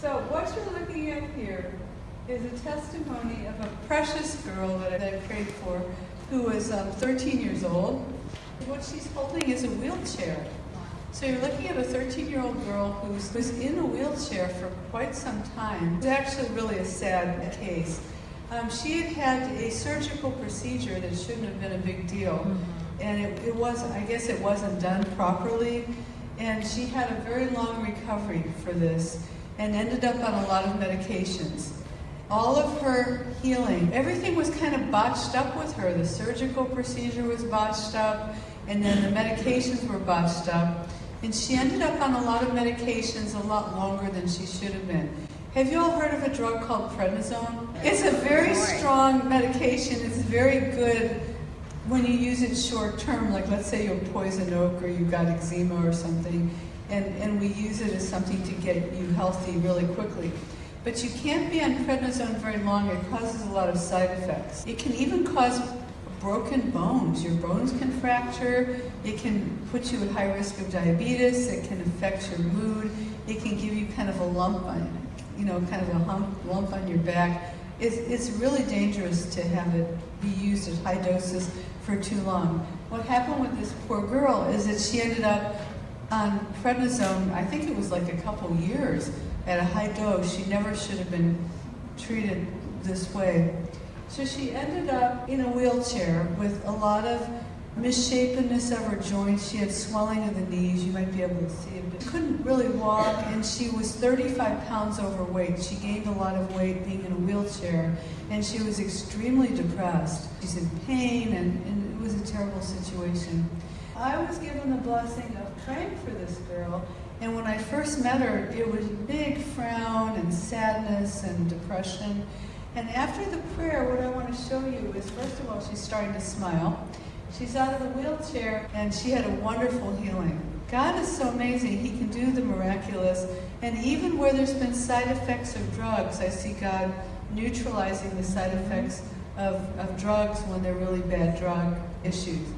So what you're looking at here is a testimony of a precious girl that I prayed for who was um, 13 years old. What she's holding is a wheelchair. So you're looking at a 13-year-old girl who's, who's in a wheelchair for quite some time. It's actually really a sad case. Um, she had had a surgical procedure that shouldn't have been a big deal. And it, it was, I guess it wasn't done properly. And she had a very long recovery for this and ended up on a lot of medications. All of her healing, everything was kind of botched up with her. The surgical procedure was botched up, and then the medications were botched up. And she ended up on a lot of medications a lot longer than she should have been. Have you all heard of a drug called prednisone? It's a very strong medication. It's very good when you use it short term, like let's say you're poison oak or you've got eczema or something, and, and we use it as something to get you healthy really quickly. But you can't be on prednisone very long. It causes a lot of side effects. It can even cause broken bones. Your bones can fracture. It can put you at high risk of diabetes. It can affect your mood. It can give you kind of a lump on, you know, kind of a hump, lump on your back. It's, it's really dangerous to have it be used at high doses for too long. What happened with this poor girl is that she ended up on prednisone, I think it was like a couple years at a high dose. She never should have been treated this way. So she ended up in a wheelchair with a lot of misshapenness of her joints. She had swelling of the knees. You might be able to see it. But couldn't really walk, and she was 35 pounds overweight. She gained a lot of weight being in a wheelchair, and she was extremely depressed. She's in pain, and, and it was a terrible situation. I was given the blessing of praying for this girl, and when I first met her, it was big frown and sadness and depression. And after the prayer, what I want to show you is, first of all, she's starting to smile. She's out of the wheelchair, and she had a wonderful healing. God is so amazing. He can do the miraculous. And even where there's been side effects of drugs, I see God neutralizing the side effects of, of drugs when they're really bad drug issues.